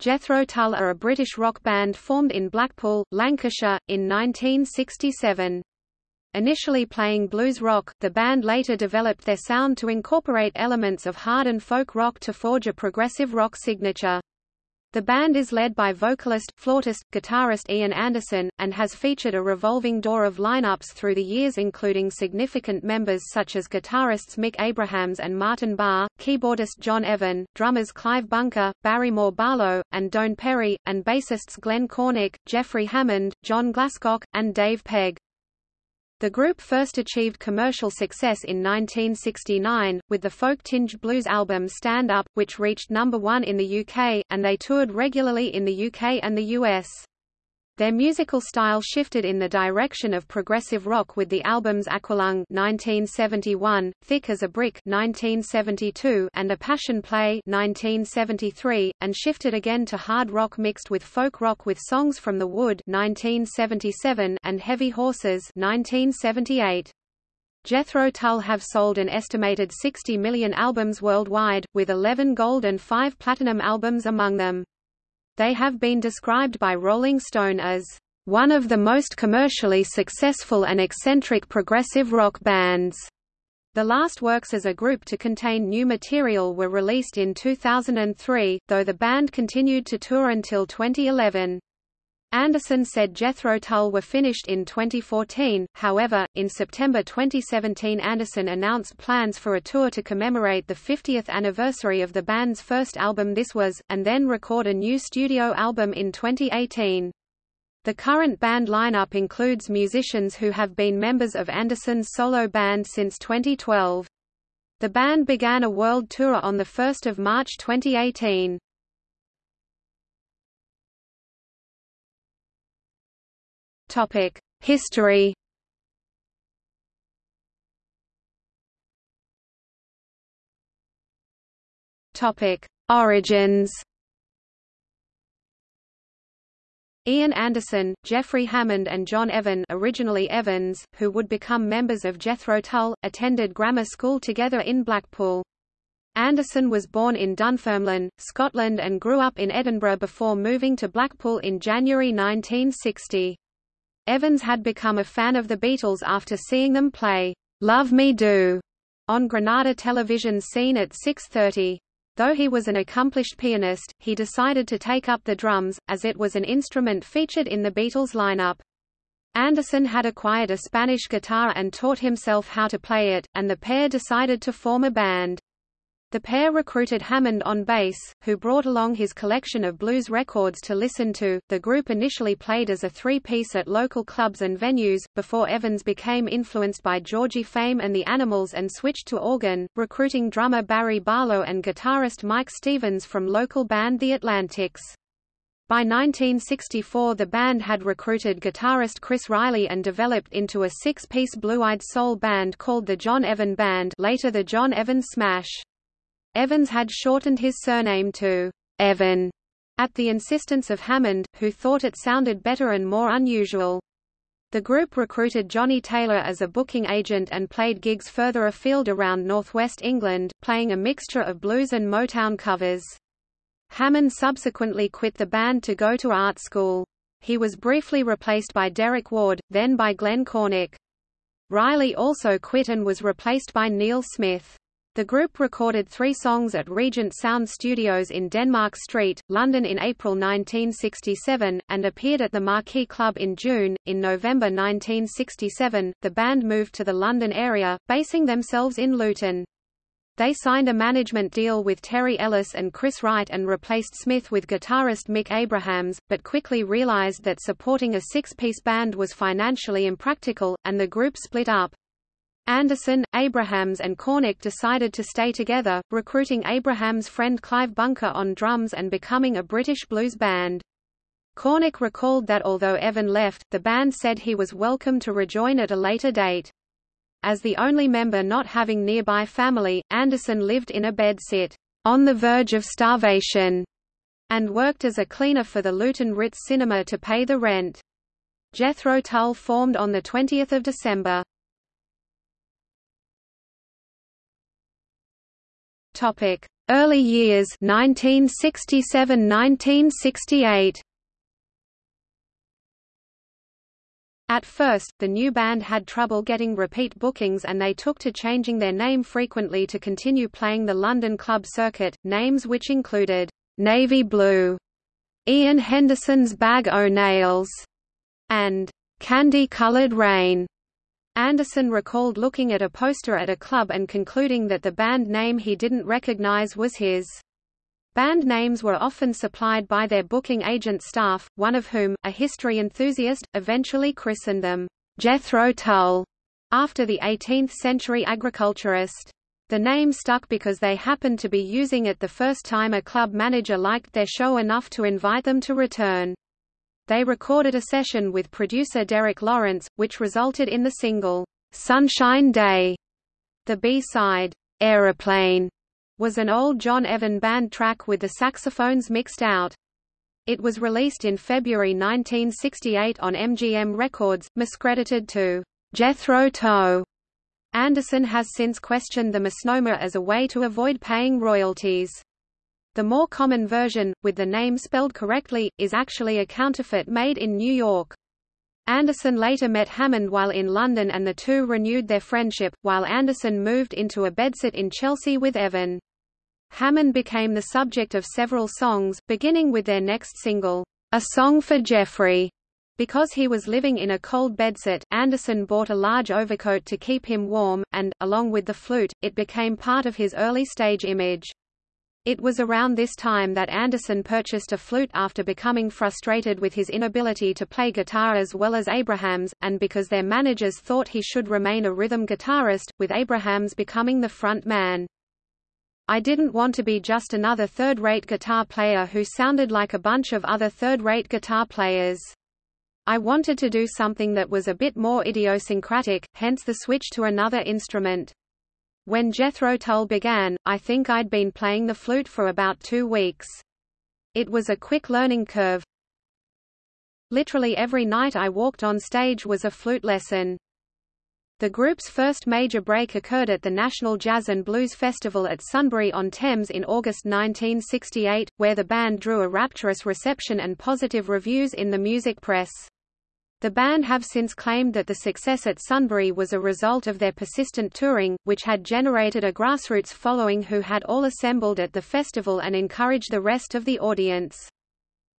Jethro Tull are a British rock band formed in Blackpool, Lancashire, in 1967. Initially playing blues rock, the band later developed their sound to incorporate elements of hard and folk rock to forge a progressive rock signature. The band is led by vocalist, flautist, guitarist Ian Anderson, and has featured a revolving door of lineups through the years including significant members such as guitarists Mick Abrahams and Martin Barre, keyboardist John Evan, drummers Clive Bunker, Barrymore Barlow, and Doane Perry, and bassists Glenn Cornick, Jeffrey Hammond, John Glascock, and Dave Pegg. The group first achieved commercial success in 1969, with the folk-tinged blues album Stand Up, which reached number one in the UK, and they toured regularly in the UK and the US. Their musical style shifted in the direction of progressive rock with the albums Aqualung (1971), Thick as a Brick (1972), and A Passion Play (1973), and shifted again to hard rock mixed with folk rock with songs from The Wood (1977) and Heavy Horses (1978). Jethro Tull have sold an estimated 60 million albums worldwide, with 11 gold and 5 platinum albums among them. They have been described by Rolling Stone as one of the most commercially successful and eccentric progressive rock bands. The last works as a group to contain new material were released in 2003, though the band continued to tour until 2011. Anderson said Jethro Tull were finished in 2014, however, in September 2017 Anderson announced plans for a tour to commemorate the 50th anniversary of the band's first album This Was, and then record a new studio album in 2018. The current band lineup includes musicians who have been members of Anderson's solo band since 2012. The band began a world tour on 1 March 2018. Topic: History. Topic: Origins. Ian Anderson, Jeffrey Hammond and John Evan originally Evans, who would become members of Jethro Tull, attended grammar school together in Blackpool. Anderson was born in Dunfermline, Scotland and grew up in Edinburgh before moving to Blackpool in January 1960. Evans had become a fan of the Beatles after seeing them play Love Me Do on Granada television scene at 6.30. Though he was an accomplished pianist, he decided to take up the drums, as it was an instrument featured in the Beatles lineup. Anderson had acquired a Spanish guitar and taught himself how to play it, and the pair decided to form a band. The pair recruited Hammond on bass, who brought along his collection of blues records to listen to. The group initially played as a three-piece at local clubs and venues, before Evans became influenced by Georgie Fame and the Animals and switched to organ, recruiting drummer Barry Barlow and guitarist Mike Stevens from local band The Atlantics. By 1964 the band had recruited guitarist Chris Riley and developed into a six-piece blue-eyed soul band called the John Evan Band later the John Evan Smash. Evans had shortened his surname to Evan at the insistence of Hammond, who thought it sounded better and more unusual. The group recruited Johnny Taylor as a booking agent and played gigs further afield around northwest England, playing a mixture of blues and Motown covers. Hammond subsequently quit the band to go to art school. He was briefly replaced by Derek Ward, then by Glenn Cornick. Riley also quit and was replaced by Neil Smith. The group recorded three songs at Regent Sound Studios in Denmark Street, London in April 1967, and appeared at the Marquee Club in June. In November 1967, the band moved to the London area, basing themselves in Luton. They signed a management deal with Terry Ellis and Chris Wright and replaced Smith with guitarist Mick Abrahams, but quickly realized that supporting a six-piece band was financially impractical, and the group split up. Anderson, Abrahams and Cornick decided to stay together, recruiting Abrahams' friend Clive Bunker on drums and becoming a British blues band. Cornick recalled that although Evan left, the band said he was welcome to rejoin at a later date. As the only member not having nearby family, Anderson lived in a bedsit, on the verge of starvation, and worked as a cleaner for the Luton Ritz Cinema to pay the rent. Jethro Tull formed on 20 December. Topic: Early years 1967–1968 At first, the new band had trouble getting repeat bookings and they took to changing their name frequently to continue playing the London club circuit, names which included, "'Navy Blue", "'Ian Henderson's Bag o' Nails", and "'Candy-Coloured Rain". Anderson recalled looking at a poster at a club and concluding that the band name he didn't recognize was his. Band names were often supplied by their booking agent staff, one of whom, a history enthusiast, eventually christened them Jethro Tull, after the 18th-century agriculturist. The name stuck because they happened to be using it the first time a club manager liked their show enough to invite them to return. They recorded a session with producer Derek Lawrence, which resulted in the single, "'Sunshine Day". The B-side, Aeroplane, was an old John Evan band track with the saxophones mixed out. It was released in February 1968 on MGM Records, miscredited to Jethro Tull. Anderson has since questioned the misnomer as a way to avoid paying royalties. The more common version, with the name spelled correctly, is actually a counterfeit made in New York. Anderson later met Hammond while in London and the two renewed their friendship, while Anderson moved into a bedsit in Chelsea with Evan. Hammond became the subject of several songs, beginning with their next single, A Song for Jeffrey. Because he was living in a cold bedsit, Anderson bought a large overcoat to keep him warm, and, along with the flute, it became part of his early stage image. It was around this time that Anderson purchased a flute after becoming frustrated with his inability to play guitar as well as Abrahams, and because their managers thought he should remain a rhythm guitarist, with Abrahams becoming the front man. I didn't want to be just another third-rate guitar player who sounded like a bunch of other third-rate guitar players. I wanted to do something that was a bit more idiosyncratic, hence the switch to another instrument. When Jethro Tull began, I think I'd been playing the flute for about two weeks. It was a quick learning curve. Literally every night I walked on stage was a flute lesson. The group's first major break occurred at the National Jazz and Blues Festival at Sunbury-on-Thames in August 1968, where the band drew a rapturous reception and positive reviews in the music press. The band have since claimed that the success at Sunbury was a result of their persistent touring, which had generated a grassroots following who had all assembled at the festival and encouraged the rest of the audience.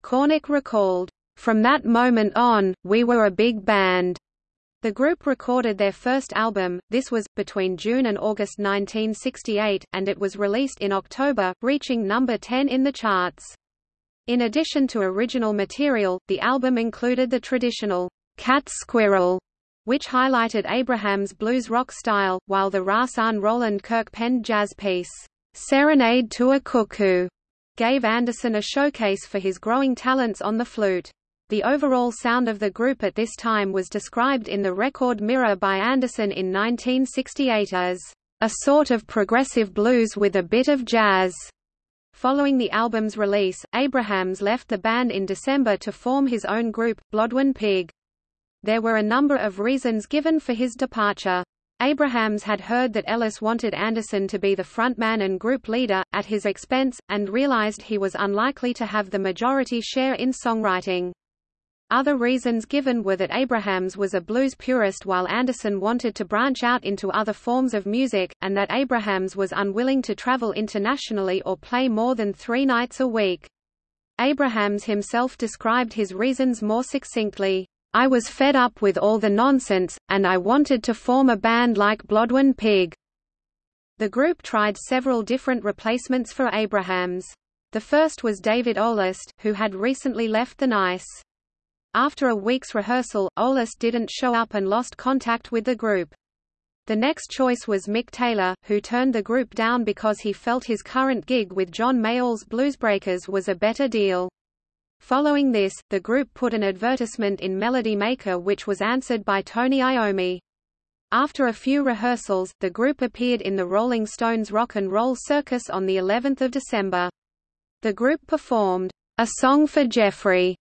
Cornick recalled, From that moment on, we were a big band. The group recorded their first album, this was, between June and August 1968, and it was released in October, reaching number 10 in the charts. In addition to original material, the album included the traditional cat squirrel, which highlighted Abraham's blues rock style, while the Rahsaan Roland Kirk penned jazz piece, Serenade to a Cuckoo, gave Anderson a showcase for his growing talents on the flute. The overall sound of the group at this time was described in the record Mirror by Anderson in 1968 as a sort of progressive blues with a bit of jazz. Following the album's release, Abrahams left the band in December to form his own group, Blodwyn Pig. There were a number of reasons given for his departure. Abrahams had heard that Ellis wanted Anderson to be the frontman and group leader, at his expense, and realized he was unlikely to have the majority share in songwriting. Other reasons given were that Abrahams was a blues purist while Anderson wanted to branch out into other forms of music, and that Abrahams was unwilling to travel internationally or play more than three nights a week. Abrahams himself described his reasons more succinctly. I was fed up with all the nonsense, and I wanted to form a band like Blodwyn Pig. The group tried several different replacements for Abrahams. The first was David O'List, who had recently left the Nice. After a week's rehearsal, O'List didn't show up and lost contact with the group. The next choice was Mick Taylor, who turned the group down because he felt his current gig with John Mayall's Bluesbreakers was a better deal. Following this, the group put an advertisement in Melody Maker which was answered by Tony Iommi. After a few rehearsals, the group appeared in the Rolling Stones Rock and Roll Circus on the 11th of December. The group performed, A Song for Jeffrey,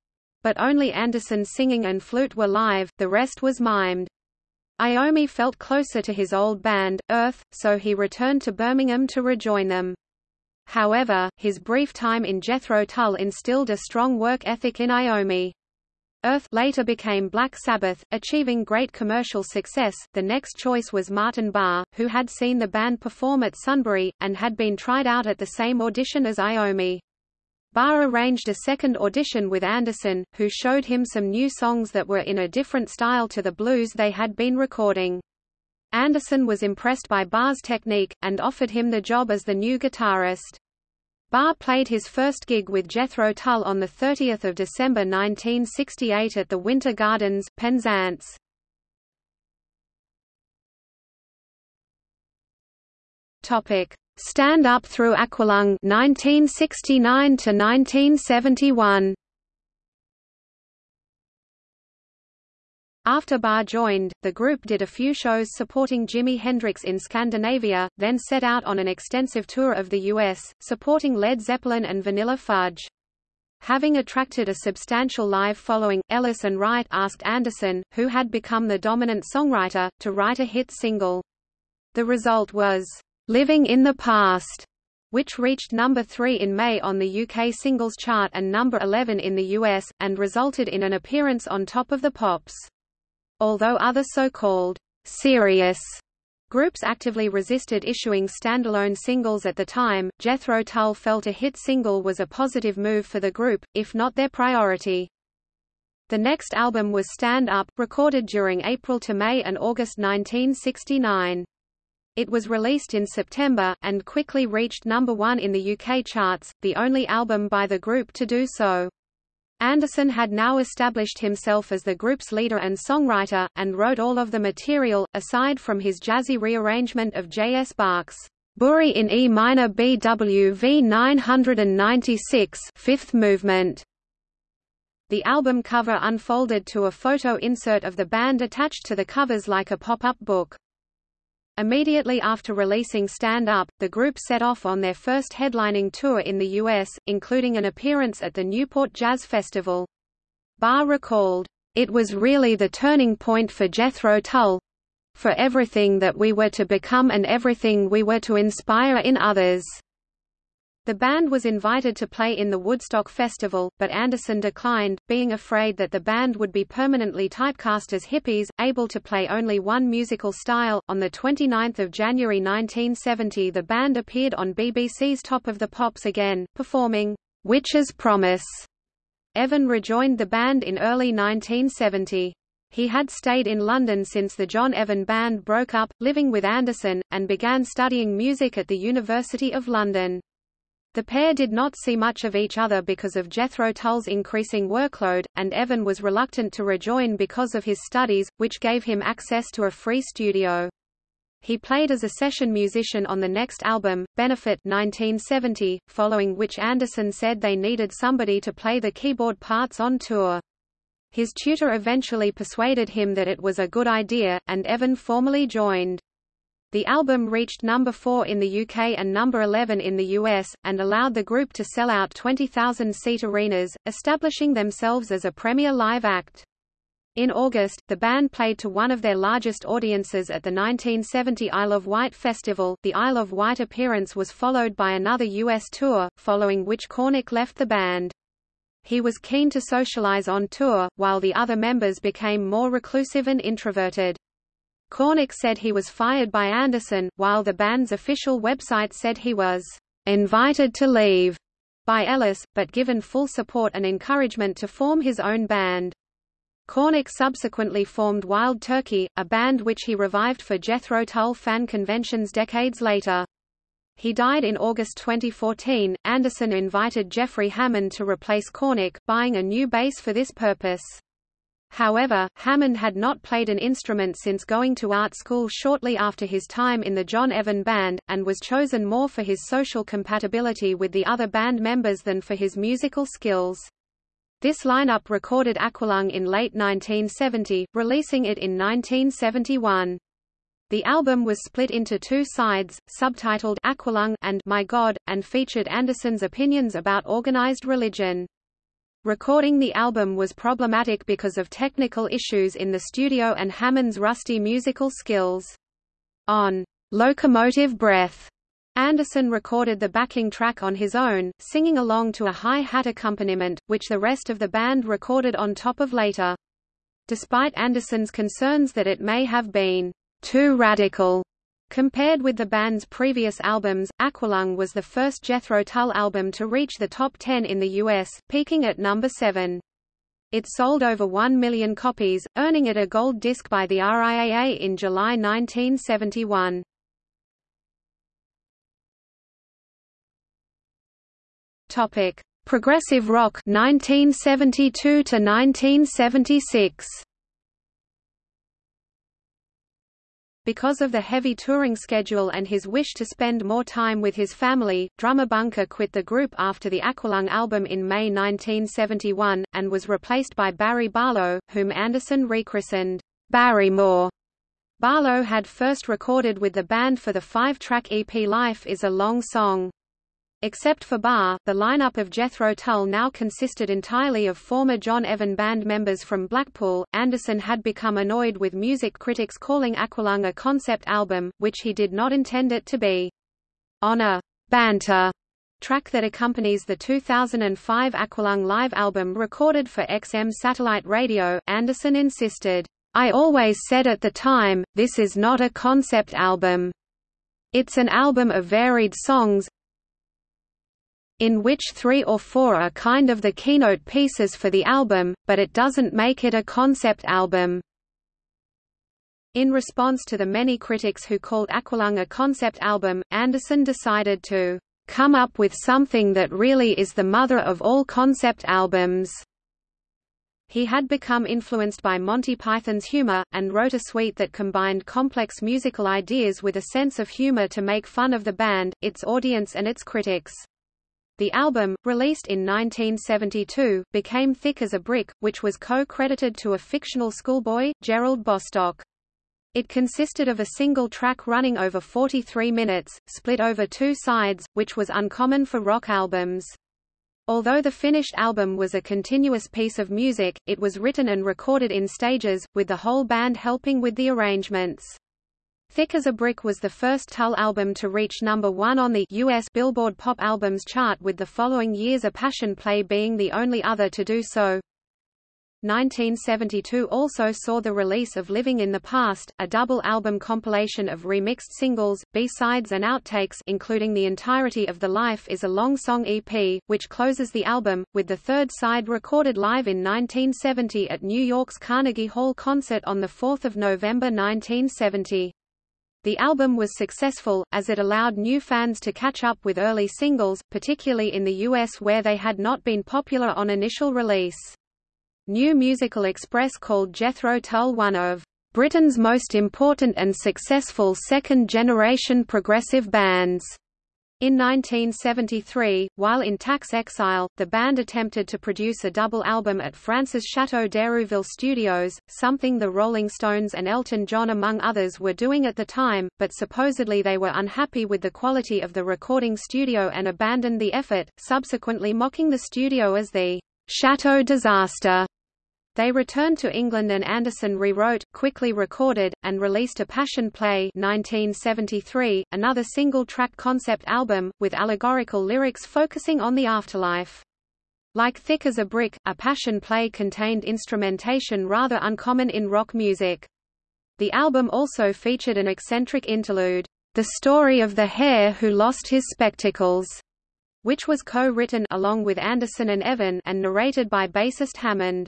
but only Anderson's singing and flute were live, the rest was mimed. Iommi felt closer to his old band, Earth, so he returned to Birmingham to rejoin them. However, his brief time in Jethro Tull instilled a strong work ethic in Iommi. Earth later became Black Sabbath, achieving great commercial success. The next choice was Martin Barre, who had seen the band perform at Sunbury, and had been tried out at the same audition as Iommi. Barre arranged a second audition with Anderson, who showed him some new songs that were in a different style to the blues they had been recording. Anderson was impressed by Barre's technique, and offered him the job as the new guitarist. Barre played his first gig with Jethro Tull on 30 December 1968 at the Winter Gardens, Penzance. Stand Up Through Aqualung 1969 to 1971. After Barre joined, the group did a few shows supporting Jimi Hendrix in Scandinavia, then set out on an extensive tour of the U.S., supporting Led Zeppelin and Vanilla Fudge. Having attracted a substantial live following, Ellis and Wright asked Anderson, who had become the dominant songwriter, to write a hit single. The result was, "'Living in the Past' which reached number 3 in May on the UK singles chart and number 11 in the US, and resulted in an appearance on Top of the Pops. Although other so-called serious groups actively resisted issuing standalone singles at the time, Jethro Tull felt a hit single was a positive move for the group, if not their priority. The next album was Stand Up, recorded during April to May and August 1969. It was released in September, and quickly reached number one in the UK charts, the only album by the group to do so. Anderson had now established himself as the group's leader and songwriter, and wrote all of the material, aside from his jazzy rearrangement of J.S. Bach's Bourrée in E minor BWV 996 fifth movement. The album cover unfolded to a photo insert of the band attached to the covers like a pop-up book. Immediately after releasing Stand Up, the group set off on their first headlining tour in the U.S., including an appearance at the Newport Jazz Festival. Barre recalled, "...it was really the turning point for Jethro Tull—for everything that we were to become and everything we were to inspire in others." The band was invited to play in the Woodstock Festival, but Anderson declined, being afraid that the band would be permanently typecast as hippies, able to play only one musical style. On the 29th of January 1970, the band appeared on BBC's Top of the Pops again, performing Witch's Promise. Evan rejoined the band in early 1970. He had stayed in London since the John Evan Band broke up, living with Anderson, and began studying music at the University of London. The pair did not see much of each other because of Jethro Tull's increasing workload, and Evan was reluctant to rejoin because of his studies, which gave him access to a free studio. He played as a session musician on the next album, Benefit 1970, following which Anderson said they needed somebody to play the keyboard parts on tour. His tutor eventually persuaded him that it was a good idea, and Evan formally joined. The album reached number 4 in the UK and number 11 in the US, and allowed the group to sell out 20,000-seat arenas, establishing themselves as a premier live act. In August, the band played to one of their largest audiences at the 1970 Isle of Wight Festival. The Isle of Wight appearance was followed by another US tour, following which Cornick left the band. He was keen to socialize on tour, while the other members became more reclusive and introverted. Cornick said he was fired by Anderson, while the band's official website said he was invited to leave by Ellis, but given full support and encouragement to form his own band. Cornick subsequently formed Wild Turkey, a band which he revived for Jethro Tull fan conventions decades later. He died in August 2014. Anderson invited Jeffrey Hammond to replace Cornick, buying a new bass for this purpose. However, Hammond had not played an instrument since going to art school shortly after his time in the John Evan Band, and was chosen more for his social compatibility with the other band members than for his musical skills. This lineup recorded Aqualung in late 1970, releasing it in 1971. The album was split into two sides, subtitled Aqualung and My God, and featured Anderson's opinions about organized religion. Recording the album was problematic because of technical issues in the studio and Hammond's rusty musical skills. On Locomotive Breath, Anderson recorded the backing track on his own, singing along to a hi-hat accompaniment, which the rest of the band recorded on top of later. Despite Anderson's concerns that it may have been too radical compared with the band's previous albums, Aqualung was the first Jethro Tull album to reach the top 10 in the US, peaking at number 7. It sold over 1 million copies, earning it a gold disc by the RIAA in July 1971. Topic: Progressive rock 1972 to 1976. Because of the heavy touring schedule and his wish to spend more time with his family, drummer Bunker quit the group after the Aqualung album in May 1971, and was replaced by Barry Barlow, whom Anderson rechristened Barrymore. Barlow had first recorded with the band for the five-track EP Life is a Long Song. Except for Barre, the lineup of Jethro Tull now consisted entirely of former John Evan band members from Blackpool. Anderson had become annoyed with music critics calling Aqualung a concept album, which he did not intend it to be. On a banter track that accompanies the 2005 Aqualung live album recorded for XM satellite radio, Anderson insisted, I always said at the time, this is not a concept album. It's an album of varied songs, in which three or four are kind of the keynote pieces for the album, but it doesn't make it a concept album. In response to the many critics who called Aqualung a concept album, Anderson decided to come up with something that really is the mother of all concept albums. He had become influenced by Monty Python's humor, and wrote a suite that combined complex musical ideas with a sense of humor to make fun of the band, its audience and its critics. The album, released in 1972, became Thick as a Brick, which was co-credited to a fictional schoolboy, Gerald Bostock. It consisted of a single track running over 43 minutes, split over two sides, which was uncommon for rock albums. Although the finished album was a continuous piece of music, it was written and recorded in stages, with the whole band helping with the arrangements. Thick as a Brick was the first Tull album to reach number one on the U.S. Billboard Pop Albums chart with the following year's A Passion Play being the only other to do so. 1972 also saw the release of Living in the Past, a double album compilation of remixed singles, B-sides and outtakes including the entirety of The Life is a Long Song EP, which closes the album, with the third side recorded live in 1970 at New York's Carnegie Hall concert on 4 November 1970. The album was successful, as it allowed new fans to catch up with early singles, particularly in the US where they had not been popular on initial release. New Musical Express called Jethro Tull one of Britain's most important and successful second-generation progressive bands. In 1973, while in tax exile, the band attempted to produce a double album at France's Chateau d'Hérouville Studios, something the Rolling Stones and Elton John among others were doing at the time, but supposedly they were unhappy with the quality of the recording studio and abandoned the effort, subsequently mocking the studio as the Chateau disaster. They returned to England and Anderson rewrote, quickly recorded, and released A Passion Play 1973, another single-track concept album, with allegorical lyrics focusing on the afterlife. Like Thick as a Brick, A Passion Play contained instrumentation rather uncommon in rock music. The album also featured an eccentric interlude, The Story of the Hare Who Lost His Spectacles, which was co-written along with Anderson and Evan and narrated by bassist Hammond.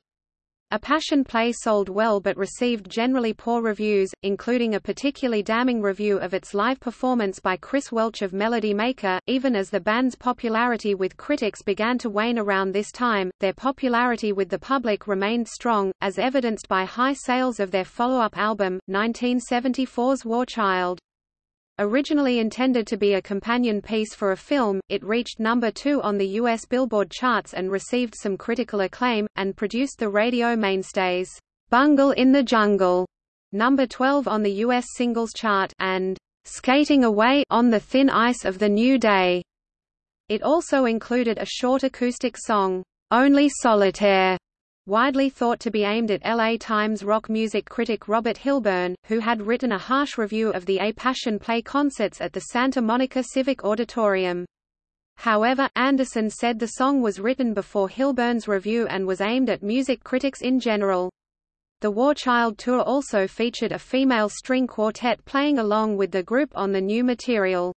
A Passion Play sold well but received generally poor reviews, including a particularly damning review of its live performance by Chris Welch of Melody Maker. Even as the band's popularity with critics began to wane around this time, their popularity with the public remained strong, as evidenced by high sales of their follow-up album, 1974's War Child. Originally intended to be a companion piece for a film, it reached number two on the U.S. Billboard charts and received some critical acclaim, and produced the radio mainstays, "'Bungle in the Jungle", number 12 on the U.S. singles chart, and "'Skating Away on the Thin Ice of the New Day". It also included a short acoustic song, "'Only Solitaire", widely thought to be aimed at LA Times rock music critic Robert Hilburn, who had written a harsh review of the A Passion Play concerts at the Santa Monica Civic Auditorium. However, Anderson said the song was written before Hilburn's review and was aimed at music critics in general. The War Child tour also featured a female string quartet playing along with the group on the new material.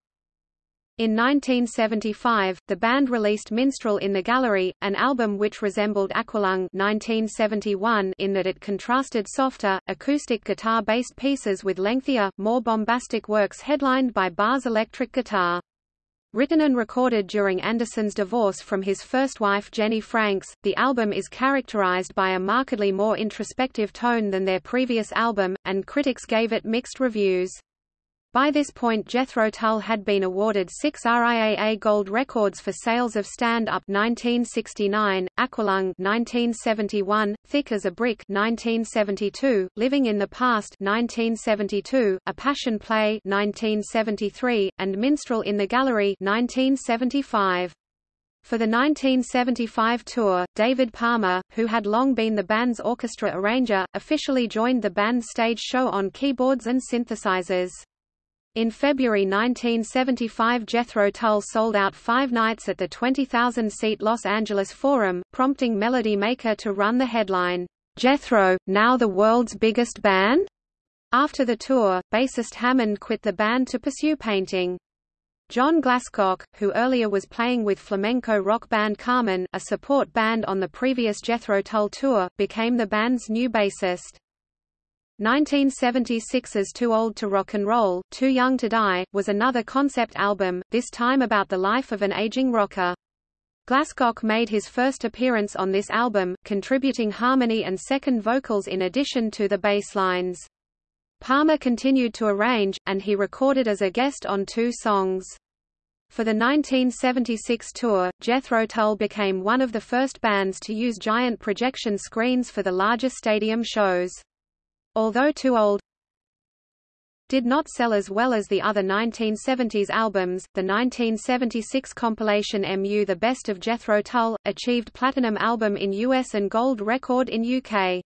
In 1975, the band released Minstrel in the Gallery, an album which resembled Aqualung 1971 in that it contrasted softer, acoustic guitar-based pieces with lengthier, more bombastic works headlined by Barre's electric guitar. Written and recorded during Anderson's divorce from his first wife Jenny Franks, the album is characterized by a markedly more introspective tone than their previous album, and critics gave it mixed reviews. By this point Jethro Tull had been awarded six RIAA Gold records for sales of Stand Up 1969, Aqualung 1971, Thick as a Brick 1972, Living in the Past 1972, A Passion Play 1973, and Minstrel in the Gallery 1975. For the 1975 tour, David Palmer, who had long been the band's orchestra arranger, officially joined the band's stage show on keyboards and synthesizers. In February 1975 Jethro Tull sold out five nights at the 20,000-seat Los Angeles Forum, prompting Melody Maker to run the headline, "'Jethro, now the world's biggest band?' After the tour, bassist Hammond quit the band to pursue painting. John Glascock, who earlier was playing with flamenco rock band Carmen, a support band on the previous Jethro Tull tour, became the band's new bassist. 1976's Too Old to Rock and Roll, Too Young to Die, was another concept album, this time about the life of an aging rocker. Glascock made his first appearance on this album, contributing harmony and second vocals in addition to the bass lines. Palmer continued to arrange, and he recorded as a guest on two songs. For the 1976 tour, Jethro Tull became one of the first bands to use giant projection screens for the larger stadium shows. Although Too Old did not sell as well as the other 1970s albums, the 1976 compilation MU The Best of Jethro Tull, achieved platinum album in US and gold record in UK.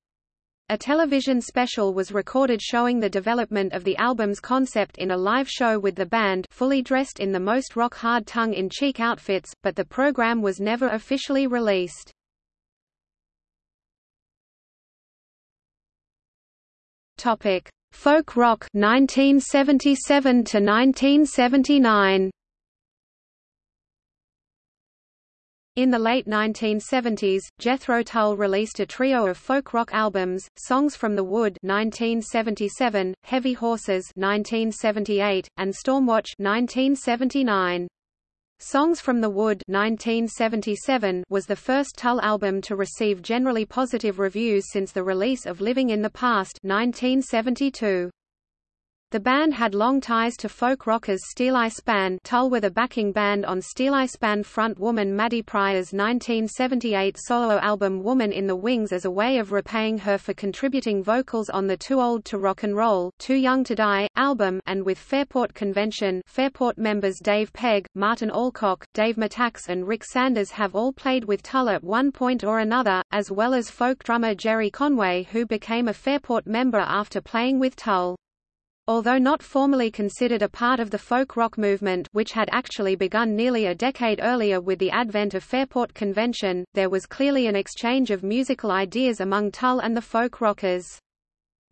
A television special was recorded showing the development of the album's concept in a live show with the band fully dressed in the most rock-hard tongue-in-cheek outfits, but the program was never officially released. Topic: Folk rock 1977 to 1979. In the late 1970s, Jethro Tull released a trio of folk rock albums, Songs from the Wood 1977, Heavy Horses 1978, and Stormwatch 1979. Songs from the Wood 1977 was the first Tull album to receive generally positive reviews since the release of Living in the Past 1972. The band had long ties to folk rockers Steeleye Span Tull were the backing band on Steeleye Span front woman Maddy Prior's 1978 solo album Woman in the Wings as a way of repaying her for contributing vocals on the Too Old to Rock and Roll, Too Young to Die album and with Fairport Convention Fairport members Dave Pegg, Martin Allcock, Dave Mattacks and Rick Sanders have all played with Tull at one point or another, as well as folk drummer Jerry Conway who became a Fairport member after playing with Tull. Although not formally considered a part of the folk rock movement which had actually begun nearly a decade earlier with the advent of Fairport Convention, there was clearly an exchange of musical ideas among Tull and the folk rockers.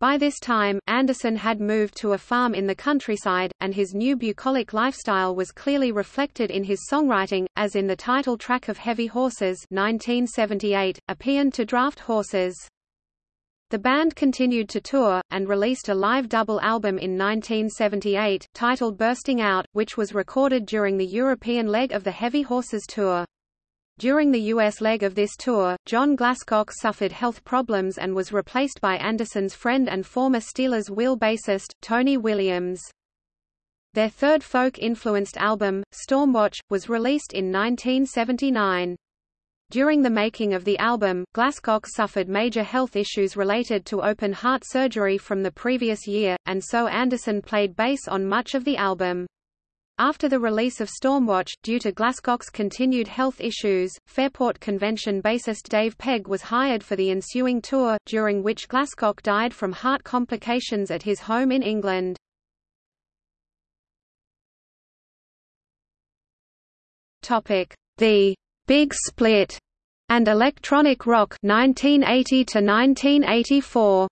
By this time, Anderson had moved to a farm in the countryside, and his new bucolic lifestyle was clearly reflected in his songwriting, as in the title track of Heavy Horses 1978, a paean to draft horses. The band continued to tour, and released a live double album in 1978, titled Bursting Out, which was recorded during the European leg of the Heavy Horses tour. During the U.S. leg of this tour, John Glascock suffered health problems and was replaced by Anderson's friend and former Stealers Wheel bassist, Tony Williams. Their third folk-influenced album, Stormwatch, was released in 1979. During the making of the album, Glascock suffered major health issues related to open heart surgery from the previous year, and so Anderson played bass on much of the album. After the release of Stormwatch, due to Glascock's continued health issues, Fairport Convention bassist Dave Pegg was hired for the ensuing tour, during which Glascock died from heart complications at his home in England. The Big Split and Electronic Rock 1980 to 1984.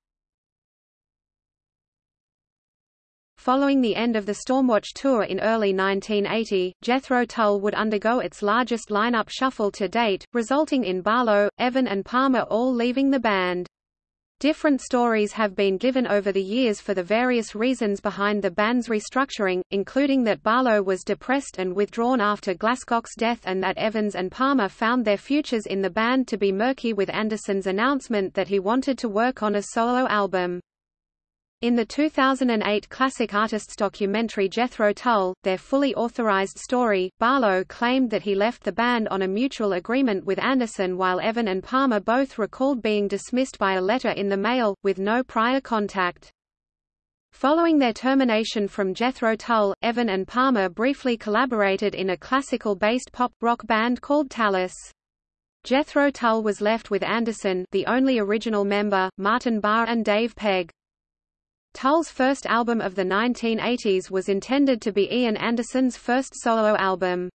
Following the end of the Stormwatch tour in early 1980, Jethro Tull would undergo its largest lineup shuffle to date, resulting in Barlow, Evan and Palmer all leaving the band. Different stories have been given over the years for the various reasons behind the band's restructuring, including that Barlow was depressed and withdrawn after Glascock's death and that Evans and Palmer found their futures in the band to be murky with Anderson's announcement that he wanted to work on a solo album. In the 2008 Classic Artists documentary Jethro Tull, their fully authorized story, Barlow claimed that he left the band on a mutual agreement with Anderson while Evan and Palmer both recalled being dismissed by a letter in the mail, with no prior contact. Following their termination from Jethro Tull, Evan and Palmer briefly collaborated in a classical-based pop-rock band called Tallis. Jethro Tull was left with Anderson the only original member, Martin Barre and Dave Pegg. Tull's first album of the 1980s was intended to be Ian Anderson's first solo album.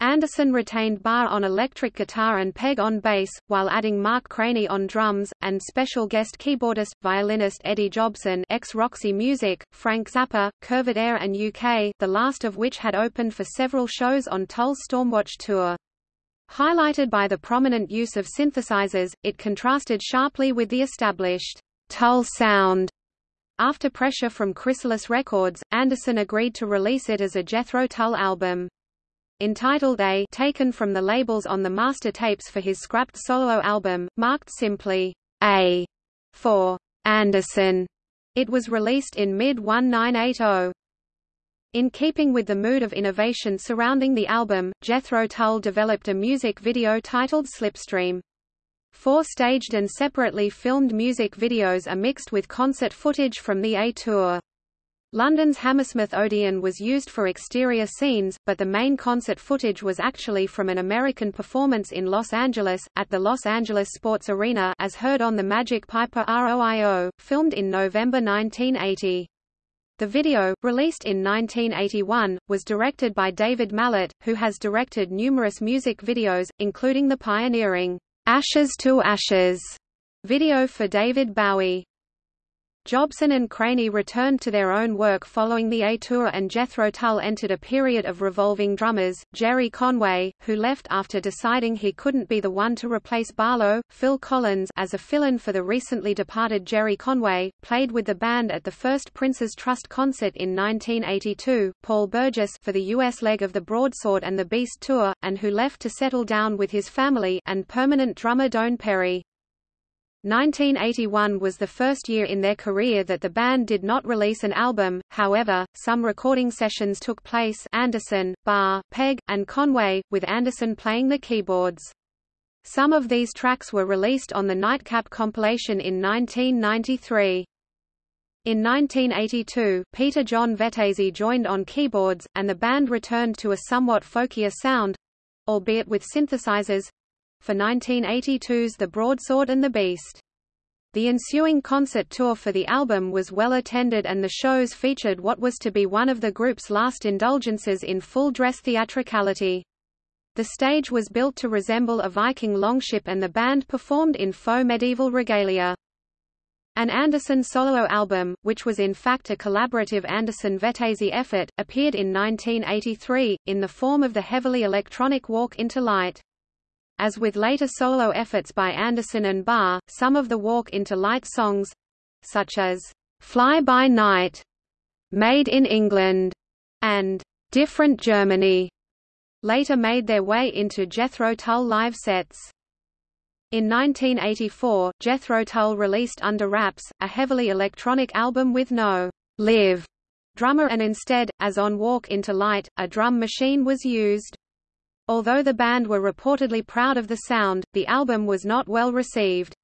Anderson retained Barre on electric guitar and Pegg on bass, while adding Mark Craney on drums, and special guest keyboardist, violinist Eddie Jobson ex-Roxy Music, Frank Zappa, Curved Air and UK, the last of which had opened for several shows on Tull's Stormwatch tour. Highlighted by the prominent use of synthesizers, it contrasted sharply with the established Tull sound after pressure from Chrysalis Records, Anderson agreed to release it as a Jethro Tull album. Entitled A taken from the labels on the master tapes for his scrapped solo album, marked simply A for Anderson. It was released in mid-1980. In keeping with the mood of innovation surrounding the album, Jethro Tull developed a music video titled Slipstream. Four staged and separately filmed music videos are mixed with concert footage from the A Tour. London's Hammersmith Odeon was used for exterior scenes, but the main concert footage was actually from an American performance in Los Angeles, at the Los Angeles Sports Arena as heard on the Magic Piper ROIO, filmed in November 1980. The video, released in 1981, was directed by David Mallet, who has directed numerous music videos, including the pioneering Ashes to Ashes video for David Bowie. Jobson and Craney returned to their own work following the A Tour and Jethro Tull entered a period of revolving drummers. Jerry Conway, who left after deciding he couldn't be the one to replace Barlow, Phil Collins as a fill-in for the recently departed Jerry Conway, played with the band at the first Prince's Trust concert in 1982, Paul Burgess for the US leg of the Broadsword and the Beast tour, and who left to settle down with his family, and permanent drummer Doane Perry. 1981 was the first year in their career that the band did not release an album, however, some recording sessions took place Anderson, Barre, Pegg, and Conway, with Anderson playing the keyboards. Some of these tracks were released on the Nightcap compilation in 1993. In 1982, Peter John Vettese joined on keyboards, and the band returned to a somewhat folkier sound—albeit with synthesizers, for 1982's The Broadsword and the Beast. The ensuing concert tour for the album was well attended and the shows featured what was to be one of the group's last indulgences in full-dress theatricality. The stage was built to resemble a Viking longship and the band performed in faux medieval regalia. An Anderson solo album, which was in fact a collaborative Anderson-Vettese effort, appeared in 1983, in the form of the heavily electronic Walk into Light. As with later solo efforts by Anderson and Barre, some of the Walk into Light songs such as Fly by Night, Made in England, and Different Germany later made their way into Jethro Tull live sets. In 1984, Jethro Tull released Under Wraps, a heavily electronic album with no live drummer and instead, as on Walk into Light, a drum machine was used. Although the band were reportedly proud of the sound, the album was not well received.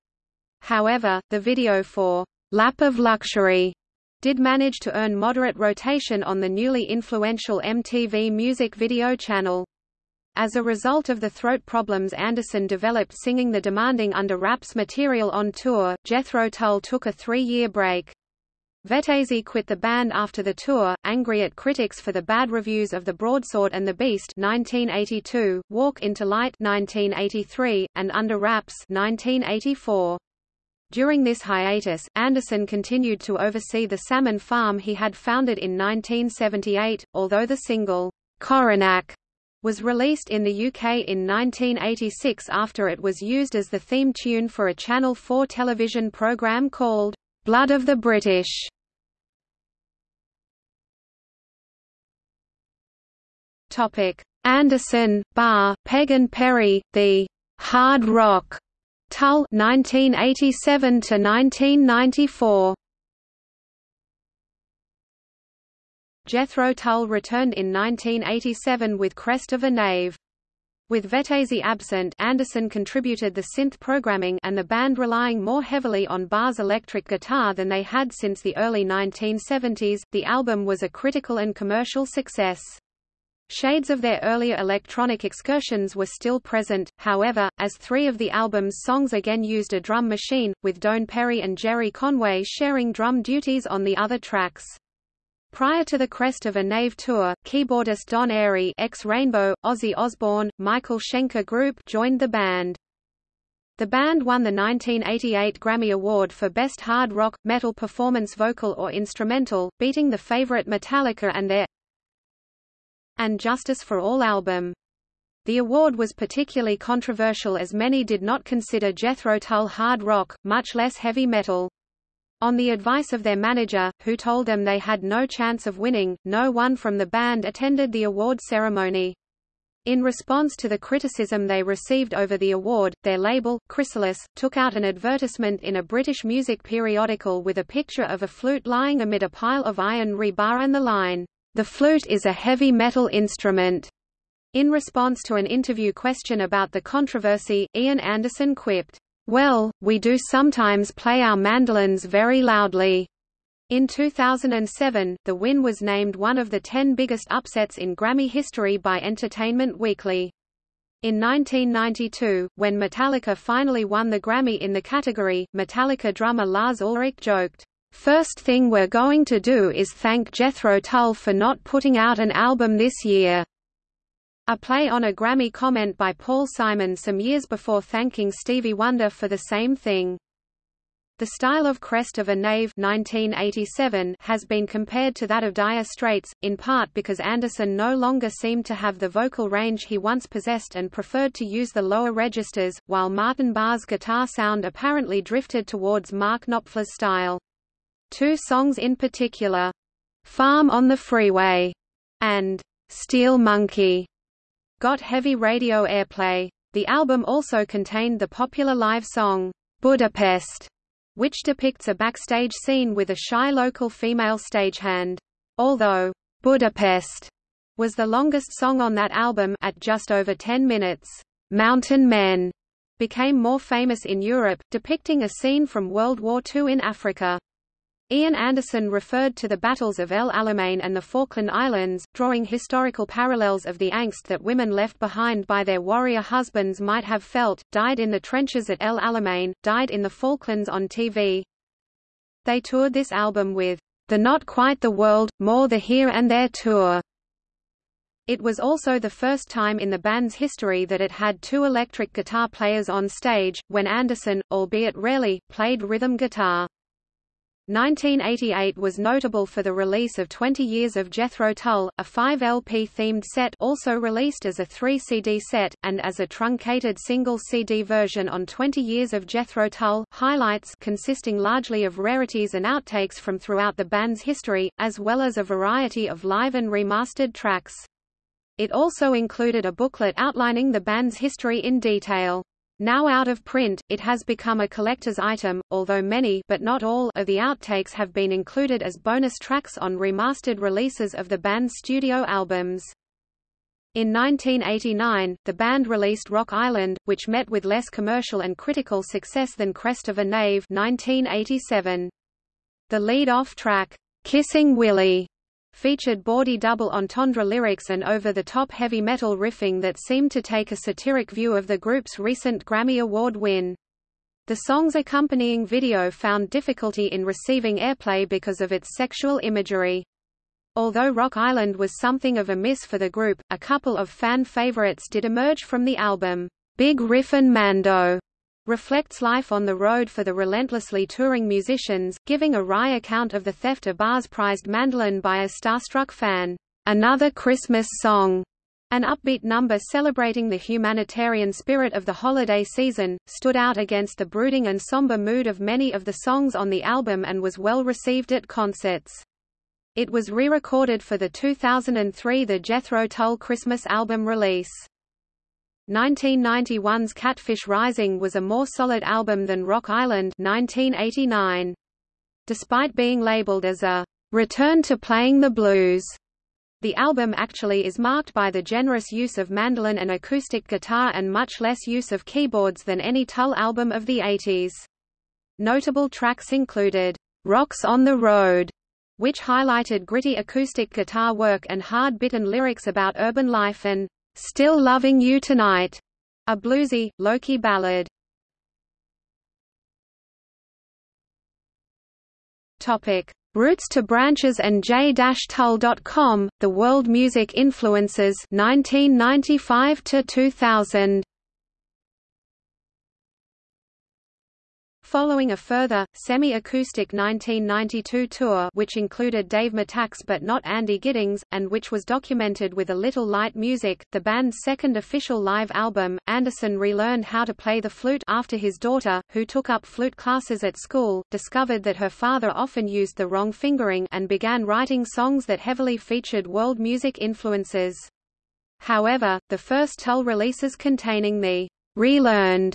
However, the video for Lap of Luxury did manage to earn moderate rotation on the newly influential MTV Music Video channel. As a result of the throat problems Anderson developed singing the demanding Under Wraps material on tour, Jethro Tull took a three-year break. Vettese quit the band after the tour, angry at critics for the bad reviews of The Broadsword and the Beast 1982, Walk into Light 1983, and Under Wraps 1984. During this hiatus, Anderson continued to oversee the salmon farm he had founded in 1978, although the single, Coronach, was released in the UK in 1986 after it was used as the theme tune for a Channel 4 television programme called, Blood of the British. Anderson, Barre, Pegg and Perry, the hard rock Tull 1987 to 1994. Jethro Tull returned in 1987 with Crest of a Knave. With Vettese absent Anderson contributed the synth programming and the band relying more heavily on Barre's electric guitar than they had since the early 1970s, the album was a critical and commercial success. Shades of their earlier electronic excursions were still present, however, as three of the album's songs again used a drum machine, with Doane Perry and Jerry Conway sharing drum duties on the other tracks. Prior to the Crest of a Knave tour, keyboardist Don Airey ex-Rainbow, Ozzy Osbourne, Michael Schenker Group joined the band. The band won the 1988 Grammy Award for Best Hard Rock, Metal Performance Vocal or Instrumental, beating the favorite Metallica and their and Justice for All album. The award was particularly controversial as many did not consider Jethro Tull hard rock, much less heavy metal. On the advice of their manager, who told them they had no chance of winning, no one from the band attended the award ceremony. In response to the criticism they received over the award, their label, Chrysalis, took out an advertisement in a British music periodical with a picture of a flute lying amid a pile of iron rebar and the line, the flute is a heavy metal instrument. In response to an interview question about the controversy, Ian Anderson quipped, Well, we do sometimes play our mandolins very loudly. In 2007, the win was named one of the ten biggest upsets in Grammy history by Entertainment Weekly. In 1992, when Metallica finally won the Grammy in the category, Metallica drummer Lars Ulrich joked, First thing we're going to do is thank Jethro Tull for not putting out an album this year. A play on a Grammy comment by Paul Simon some years before thanking Stevie Wonder for the same thing. The style of Crest of a Knave 1987 has been compared to that of Dire Straits, in part because Anderson no longer seemed to have the vocal range he once possessed and preferred to use the lower registers, while Martin Barre's guitar sound apparently drifted towards Mark Knopfler's style. Two songs in particular, Farm on the Freeway and Steel Monkey, got heavy radio airplay. The album also contained the popular live song, Budapest, which depicts a backstage scene with a shy local female stagehand. Although, Budapest was the longest song on that album at just over 10 minutes, Mountain Men became more famous in Europe, depicting a scene from World War II in Africa. Ian Anderson referred to the battles of El Alamein and the Falkland Islands, drawing historical parallels of the angst that women left behind by their warrior husbands might have felt, died in the trenches at El Alamein, died in the Falklands on TV. They toured this album with the Not Quite the World, More the Here and There tour. It was also the first time in the band's history that it had two electric guitar players on stage, when Anderson, albeit rarely, played rhythm guitar. 1988 was notable for the release of 20 Years of Jethro Tull, a 5-LP-themed set also released as a 3-CD set, and as a truncated single CD version on 20 Years of Jethro Tull, highlights consisting largely of rarities and outtakes from throughout the band's history, as well as a variety of live and remastered tracks. It also included a booklet outlining the band's history in detail. Now out of print, it has become a collector's item, although many but not all of the outtakes have been included as bonus tracks on remastered releases of the band's studio albums. In 1989, the band released Rock Island, which met with less commercial and critical success than Crest of a Knave 1987. The lead-off track, Kissing Willie featured bawdy double entendre lyrics and over-the-top heavy metal riffing that seemed to take a satiric view of the group's recent Grammy Award win. The song's accompanying video found difficulty in receiving airplay because of its sexual imagery. Although Rock Island was something of a miss for the group, a couple of fan favorites did emerge from the album. Big Riffin' Mando reflects life on the road for the relentlessly touring musicians, giving a wry account of the theft of Barre's prized mandolin by a starstruck fan. Another Christmas song, an upbeat number celebrating the humanitarian spirit of the holiday season, stood out against the brooding and somber mood of many of the songs on the album and was well received at concerts. It was re-recorded for the 2003 The Jethro Tull Christmas album release. 1991's Catfish Rising was a more solid album than Rock Island 1989. Despite being labeled as a return to playing the blues, the album actually is marked by the generous use of mandolin and acoustic guitar and much less use of keyboards than any Tull album of the 80s. Notable tracks included, "'Rocks on the Road' which highlighted gritty acoustic guitar work and hard-bitten lyrics about urban life and "'Still Loving You Tonight", a bluesy, low-key ballad. Topic: Roots to Branches and J-Tull.com, The World Music Influences 1995 to 2000. Following a further, semi-acoustic 1992 tour which included Dave Mattacks but not Andy Giddings, and which was documented with a little light music, the band's second official live album, Anderson relearned how to play the flute after his daughter, who took up flute classes at school, discovered that her father often used the wrong fingering and began writing songs that heavily featured world music influences. However, the first Tull releases containing the relearned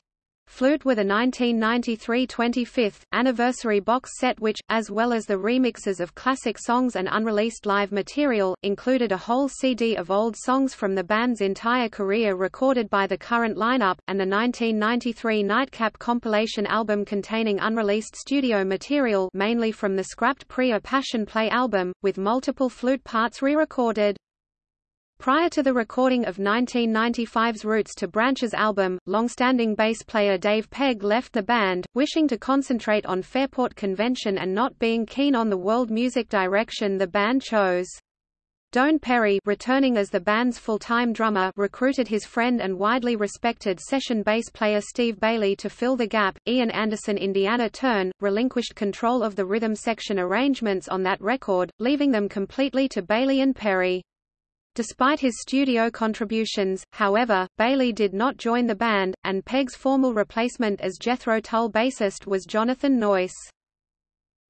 Flute were the 1993 25th anniversary box set which, as well as the remixes of classic songs and unreleased live material, included a whole CD of old songs from the band's entire career recorded by the current lineup, and the 1993 Nightcap compilation album containing unreleased studio material mainly from the scrapped Pre-A Passion Play album, with multiple flute parts re-recorded. Prior to the recording of 1995's Roots to Branches album, long-standing bass player Dave Pegg left the band, wishing to concentrate on Fairport Convention and not being keen on the world music direction the band chose. Doane Perry returning as the band's full-time drummer recruited his friend and widely respected session bass player Steve Bailey to fill the gap. Ian Anderson Indiana Turn, relinquished control of the rhythm section arrangements on that record, leaving them completely to Bailey and Perry. Despite his studio contributions, however, Bailey did not join the band, and Pegg's formal replacement as Jethro Tull bassist was Jonathan Noyce.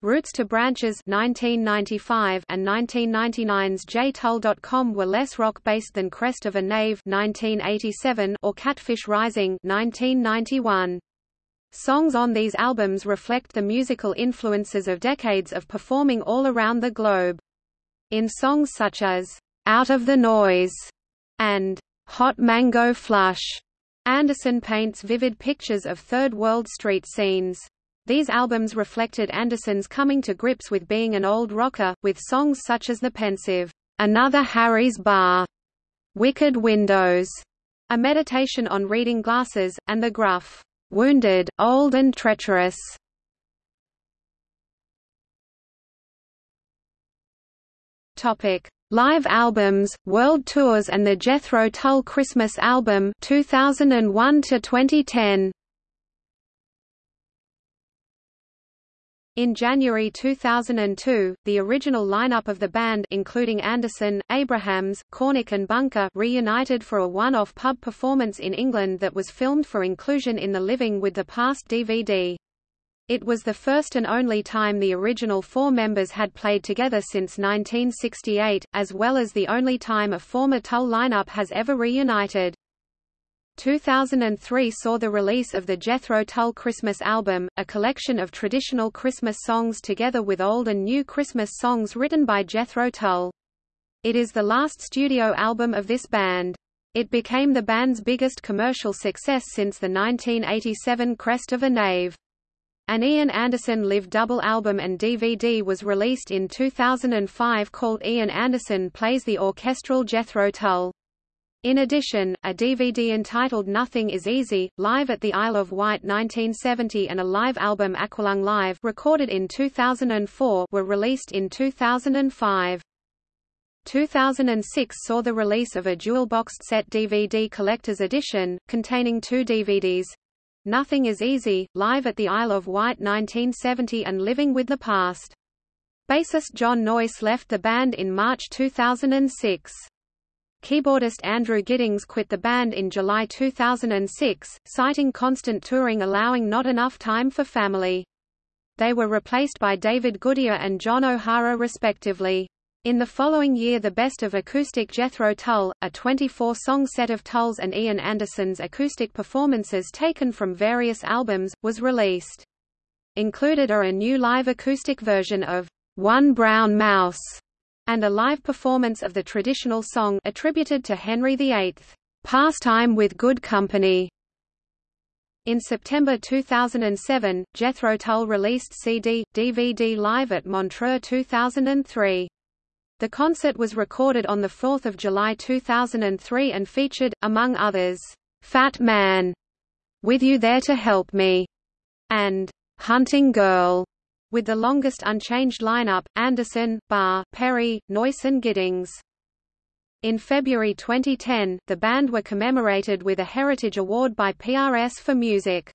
Roots to Branches 1995 and 1999's JTull.com were less rock-based than Crest of a Knave 1987 or Catfish Rising 1991. Songs on these albums reflect the musical influences of decades of performing all around the globe. In songs such as out of the Noise, and Hot Mango Flush. Anderson paints vivid pictures of Third World street scenes. These albums reflected Anderson's coming to grips with being an old rocker, with songs such as the pensive, Another Harry's Bar, Wicked Windows, a meditation on reading glasses, and the gruff, Wounded, Old and Treacherous. Topic: Live albums, world tours and the Jethro Tull Christmas album 2001 to 2010. In January 2002, the original lineup of the band including Anderson, Abrahams, Cornick and Bunker reunited for a one-off pub performance in England that was filmed for inclusion in the Living with the Past DVD. It was the first and only time the original four members had played together since 1968, as well as the only time a former Tull lineup has ever reunited. 2003 saw the release of the Jethro Tull Christmas album, a collection of traditional Christmas songs together with old and new Christmas songs written by Jethro Tull. It is the last studio album of this band. It became the band's biggest commercial success since the 1987 Crest of a Knave. An Ian Anderson live double album and DVD was released in 2005 called Ian Anderson Plays the Orchestral Jethro Tull. In addition, a DVD entitled Nothing is Easy, Live at the Isle of Wight 1970 and a live album Aqualung Live recorded in 2004 were released in 2005. 2006 saw the release of a dual-boxed set DVD collector's edition, containing two DVDs, Nothing is Easy, Live at the Isle of Wight 1970 and Living with the Past. Bassist John Noyce left the band in March 2006. Keyboardist Andrew Giddings quit the band in July 2006, citing constant touring allowing not enough time for family. They were replaced by David Goodyear and John O'Hara respectively. In the following year the Best of Acoustic Jethro Tull, a 24-song set of Tull's and Ian Anderson's acoustic performances taken from various albums, was released. Included are a new live acoustic version of One Brown Mouse and a live performance of the traditional song attributed to Henry VIII, Pastime with Good Company. In September 2007, Jethro Tull released CD, DVD live at Montreux 2003. The concert was recorded on 4 July 2003 and featured, among others, "'Fat Man", "'With You There to Help Me", and "'Hunting Girl", with the longest unchanged lineup, Anderson, Barre, Perry, Noyce and Giddings. In February 2010, the band were commemorated with a Heritage Award by PRS for Music.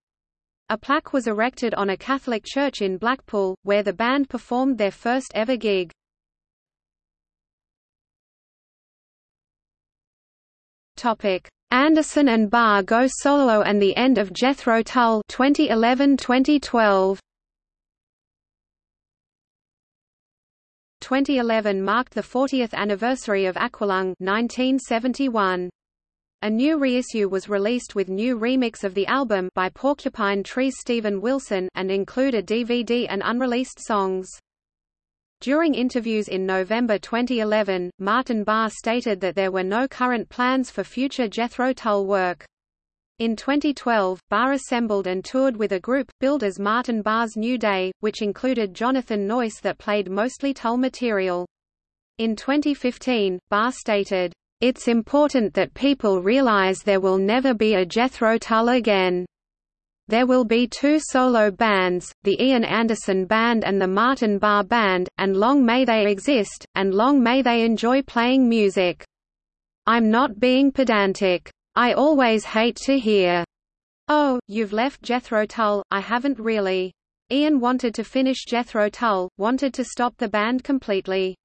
A plaque was erected on a Catholic church in Blackpool, where the band performed their first ever gig. Anderson and Barre go solo and the end of Jethro Tull 2011-2012. 2011 marked the 40th anniversary of Aqualung 1971. A new reissue was released with new remix of the album by Porcupine Tree's Steven Wilson and included DVD and unreleased songs. During interviews in November 2011, Martin Barre stated that there were no current plans for future Jethro Tull work. In 2012, Barre assembled and toured with a group, billed as Martin Barre's New Day, which included Jonathan Noyce that played mostly Tull material. In 2015, Barre stated, It's important that people realize there will never be a Jethro Tull again. There will be two solo bands, the Ian Anderson Band and the Martin Barre Band, and long may they exist, and long may they enjoy playing music. I'm not being pedantic. I always hate to hear, Oh, you've left Jethro Tull, I haven't really. Ian wanted to finish Jethro Tull, wanted to stop the band completely.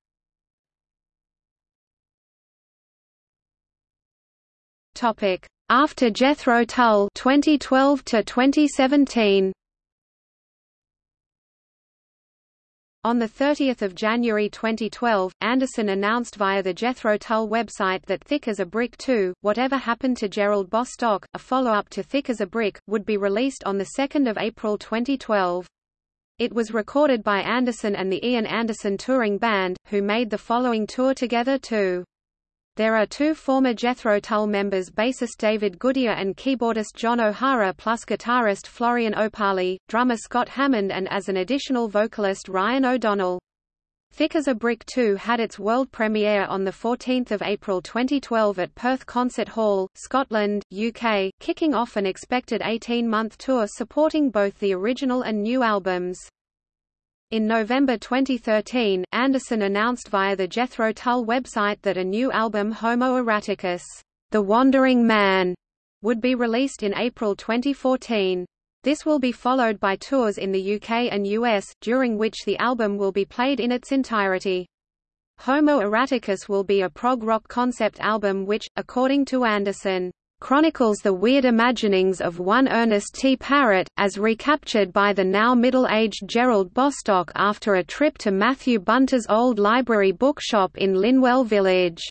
Topic: after Jethro Tull 2012 to 2017 On 30 January 2012, Anderson announced via the Jethro Tull website that Thick as a Brick 2, Whatever Happened to Gerald Bostock, a follow-up to Thick as a Brick, would be released on 2 April 2012. It was recorded by Anderson and the Ian Anderson Touring Band, who made the following tour together too. There are two former Jethro Tull members bassist David Goodyear and keyboardist John O'Hara plus guitarist Florian Opahle, drummer Scott Hammond and as an additional vocalist Ryan O'Donnell. Thick as a Brick 2 had its world premiere on 14 April 2012 at Perth Concert Hall, Scotland, UK, kicking off an expected 18-month tour supporting both the original and new albums. In November 2013, Anderson announced via the Jethro Tull website that a new album Homo Erraticus, The Wandering Man, would be released in April 2014. This will be followed by tours in the UK and US, during which the album will be played in its entirety. Homo Erraticus will be a prog rock concept album which, according to Anderson, chronicles the weird imaginings of one Ernest T. Parritt, as recaptured by the now middle-aged Gerald Bostock after a trip to Matthew Bunter's old library bookshop in Linwell Village.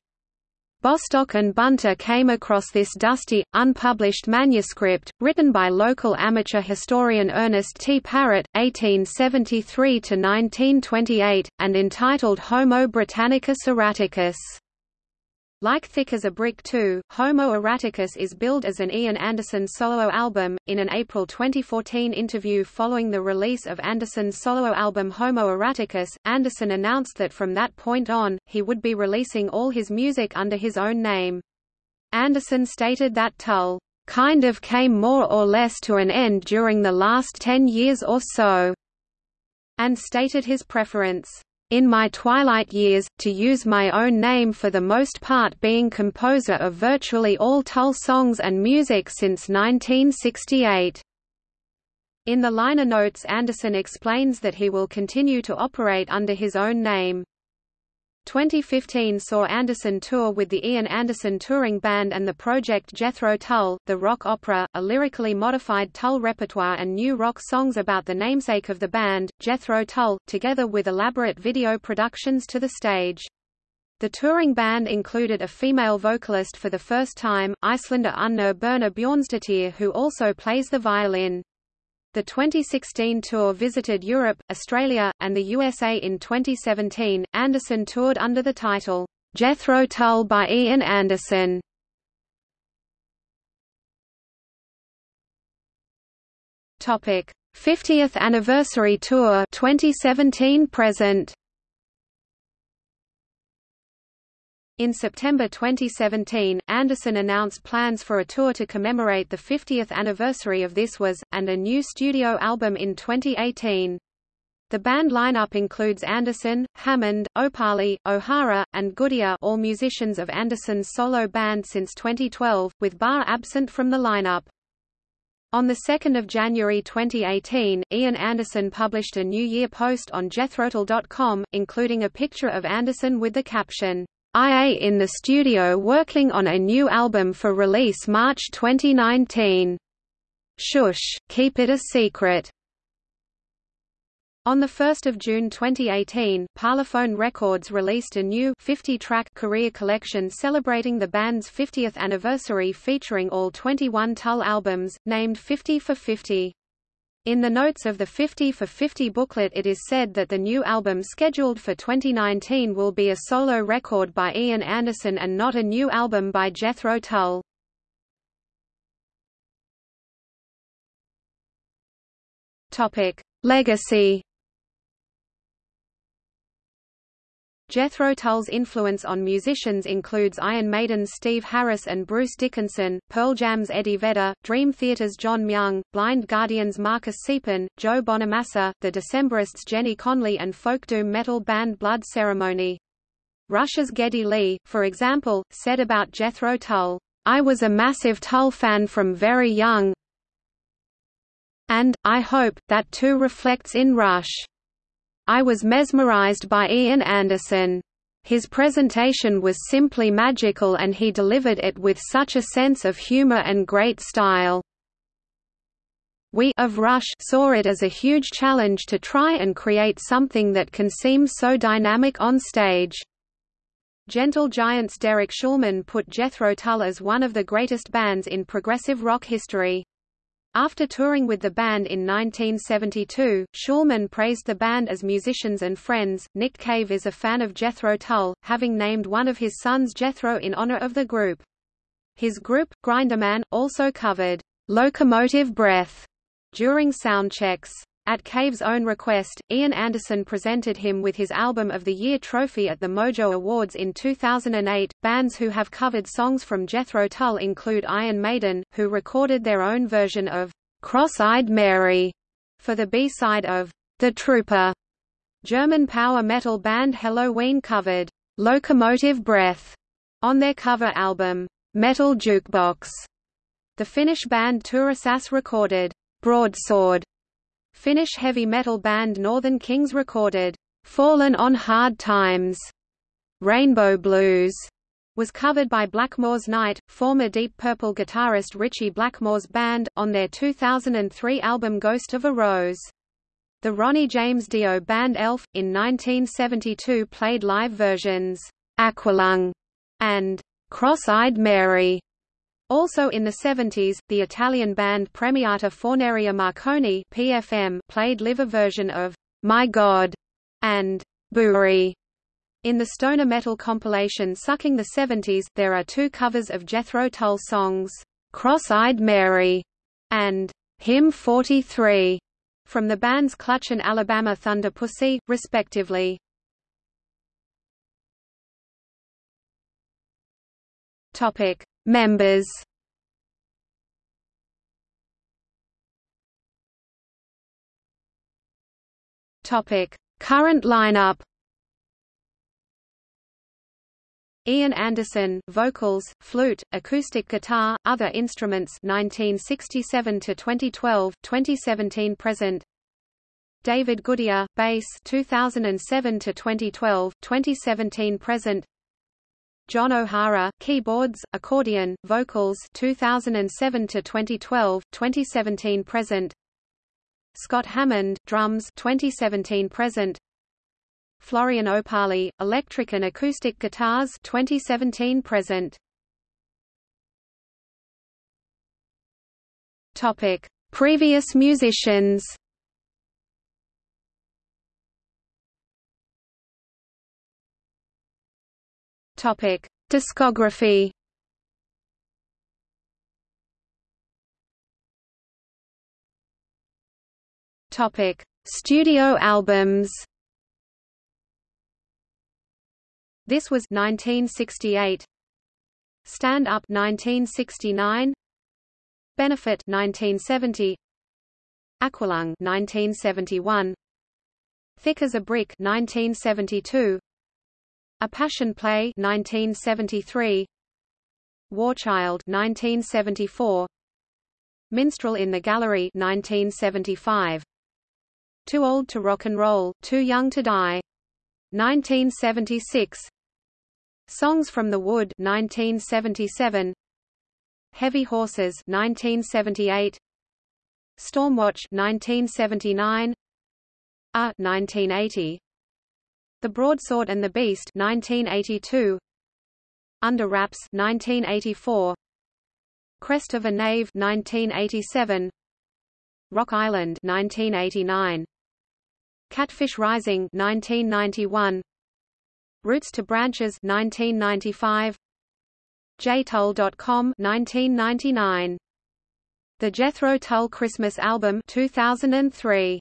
Bostock and Bunter came across this dusty, unpublished manuscript, written by local amateur historian Ernest T. Parritt, 1873–1928, and entitled Homo Britannicus Erraticus. Like Thick as a Brick 2, Homo Erraticus is billed as an Ian Anderson solo album. In an April 2014 interview following the release of Anderson's solo album Homo Erraticus, Anderson announced that from that point on, he would be releasing all his music under his own name. Anderson stated that Tull kind of came more or less to an end during the last ten years or so, and stated his preference in my twilight years, to use my own name for the most part being composer of virtually all Tull songs and music since 1968. In the liner notes Anderson explains that he will continue to operate under his own name. 2015 saw Anderson tour with the Ian Anderson Touring Band and the project Jethro Tull, the rock opera, a lyrically modified Tull repertoire and new rock songs about the namesake of the band, Jethro Tull, together with elaborate video productions to the stage. The touring band included a female vocalist for the first time, Icelander Unnur Birna Bjornsdottir who also plays the violin. The 2016 tour visited Europe, Australia, and the USA in 2017. Anderson toured under the title, Jethro Tull by Ian Anderson. Topic: 50th anniversary tour 2017 present. In September 2017, Anderson announced plans for a tour to commemorate the 50th anniversary of This Was, and a new studio album in 2018. The band lineup includes Anderson, Hammond, Opahle, O'Hara, and Goodyear all musicians of Anderson's solo band since 2012, with Barre absent from the lineup. On 2 January 2018, Ian Anderson published a New Year post on jethrotull.com, including a picture of Anderson with the caption, IA in the studio working on a new album for release March 2019. Shush, keep it a secret. On 1 June 2018, Parlophone Records released a new 50-track career collection celebrating the band's 50th anniversary featuring all 21 Tull albums, named 50 for 50. In the notes of the 50 for 50 booklet it is said that the new album scheduled for 2019 will be a solo record by Ian Anderson and not a new album by Jethro Tull. Legacy Jethro Tull's influence on musicians includes Iron Maiden's Steve Harris and Bruce Dickinson, Pearl Jam's Eddie Vedder, Dream Theater's John Myung, Blind Guardian's Marcus Siepen, Joe Bonamassa, The Decemberists Jenny Conlee and folk doom metal band Blood Ceremony. Rush's Geddy Lee, for example, said about Jethro Tull, I was a massive Tull fan from very young and, I hope, that too reflects in Rush. I was mesmerized by Ian Anderson. His presentation was simply magical and he delivered it with such a sense of humor and great style. We of Rush saw it as a huge challenge to try and create something that can seem so dynamic on stage. Gentle Giant's Derek Shulman put Jethro Tull as one of the greatest bands in progressive rock history. After touring with the band in 1972, Shulman praised the band as musicians and friends. Nick Cave is a fan of Jethro Tull, having named one of his sons Jethro in honor of the group. His group, Grinderman, also covered Locomotive Breath during sound checks. At Cave's own request, Ian Anderson presented him with his Album of the Year trophy at the Mojo Awards in 2008. Bands who have covered songs from Jethro Tull include Iron Maiden, who recorded their own version of Cross-Eyed Mary for the B-side of The Trooper. German power metal band Helloween covered Locomotive Breath on their cover album Metal Jukebox. The Finnish band Turisas recorded Broadsword Finnish heavy metal band Northern Kings recorded, "'Fallen on Hard Times' Rainbow Blues was covered by Blackmore's Night, former Deep Purple guitarist Ritchie Blackmore's band, on their 2003 album Ghost of a Rose. The Ronnie James Dio band Elf, in 1972 played live versions, Aqualung and Cross-Eyed Mary also in the 70s, the Italian band Premiata Forneria Marconi (PFM) played live a version of My God and Bourée. In the stoner metal compilation Sucking the 70s, there are two covers of Jethro Tull songs, Cross-Eyed Mary and Hymn 43, from the bands Clutch and Alabama Thunder Pussy, respectively. Topic: Members. Topic: Current lineup. Ian Anderson, vocals, flute, acoustic guitar, other instruments 1967 to 2012, 2017 present. David Goodyear, bass 2007 to 2012, 2017 present. John O'Hara, keyboards, accordion, vocals 2007 to 2012, 2017 present. Scott Hammond, drums 2017 present. Florian Opahle, electric and acoustic guitars 2017 present. Topic: Previous musicians. Topic: Discography. Topic: Studio albums. This was 1968. Stand Up 1969. Benefit 1970. Aqualung 1971. Thick as a Brick 1972. A Passion Play 1973. Warchild 1974. Minstrel in the Gallery 1975. Too Old to Rock and Roll, Too Young to Die 1976. Songs from the Wood 1977. Heavy Horses 1978. Stormwatch 1979. A 1980. The Broadsword and the Beast 1982 Under Wraps 1984 Crest of a Knave 1987 Rock Island 1989 Catfish Rising 1991 Roots to Branches 1995 jtull.com 1999 The Jethro Tull Christmas Album 2003